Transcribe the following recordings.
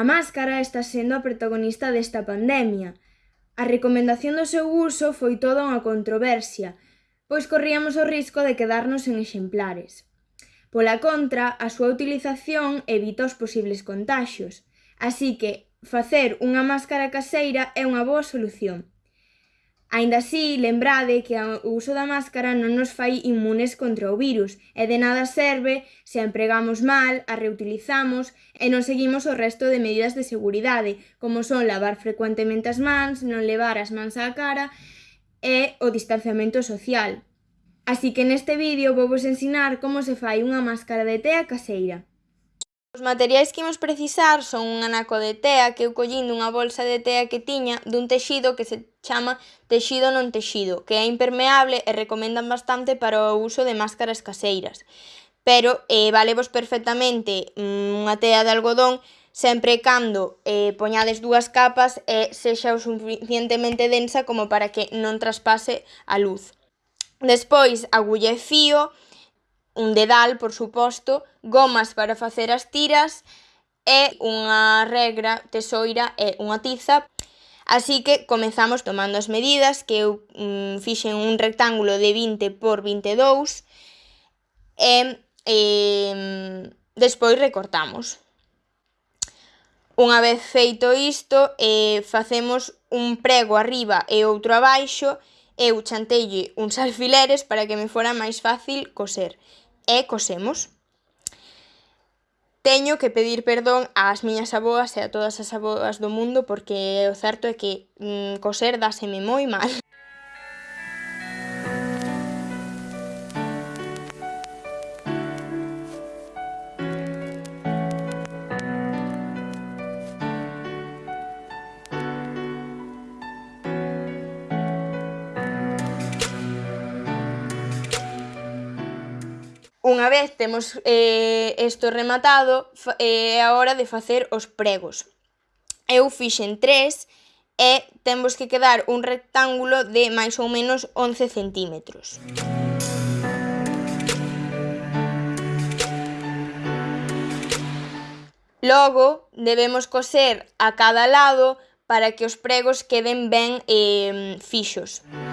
A máscara está sendo a protagonista desta pandemia. A recomendación do seu uso foi toda unha controversia, pois corríamos o risco de quedarnos en exemplares. Pola contra, a súa utilización evita os posibles contaxios, así que facer unha máscara caseira é unha boa solución. Aínda así, lembrade que o uso da máscara non nos fai inmunes contra o virus e de nada serve se a empregamos mal, a reutilizamos e non seguimos o resto de medidas de seguridade, como son lavar frecuentemente as mans, non levar as mans á cara e o distanciamento social. Así que neste vídeo vou vos ensinar como se fai unha máscara de tea caseira. Os materiais que imos precisar son un anaco de tea que eu collín dunha bolsa de tea que tiña dun texido que se chama texido non texido, que é impermeable e recomendan bastante para o uso de máscaras caseiras. Pero eh, valevos perfectamente mm, unha tea de algodón sempre e cando eh, poñades dúas capas e sexa o suficientemente densa como para que non traspase a luz. Despois, agulle fío, un dedal, por suposto, gomas para facer as tiras e unha regra tesoira e unha tiza. Así que comezamos tomando as medidas que eu mm, fixen un rectángulo de 20 por 22 e, e despois recortamos. Unha vez feito isto, eh, facemos un prego arriba e outro abaixo eu chantelle uns alfileres para que me fora máis fácil coser e cosemos. Teño que pedir perdón ás miñas aboas e a todas as aboas do mundo porque o certo é que mm, coser dáseme moi mal. Unha vez temos eh, esto rematado, eh, é eh, a hora de facer os pregos. Eu fixen tres e temos que quedar un rectángulo de máis ou menos 11 centímetros. Logo, debemos coser a cada lado para que os pregos queden ben eh, fixos. Música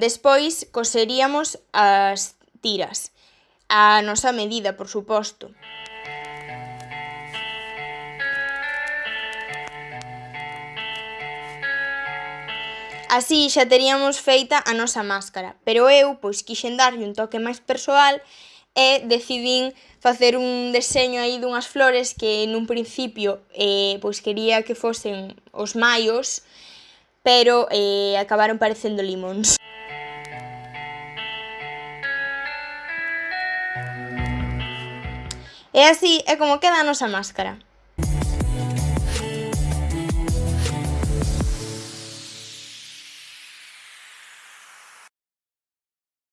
Despois coseríamos as tiras, a nosa medida, por suposto. Así xa teríamos feita a nosa máscara, pero eu pois quixen darlle un toque máis persoal e decidín facer un deseño aí dunhas flores que nun principio eh, pois quería que fosen os maios, pero eh, acabaron parecendo limóns. E así é como queda a máscara.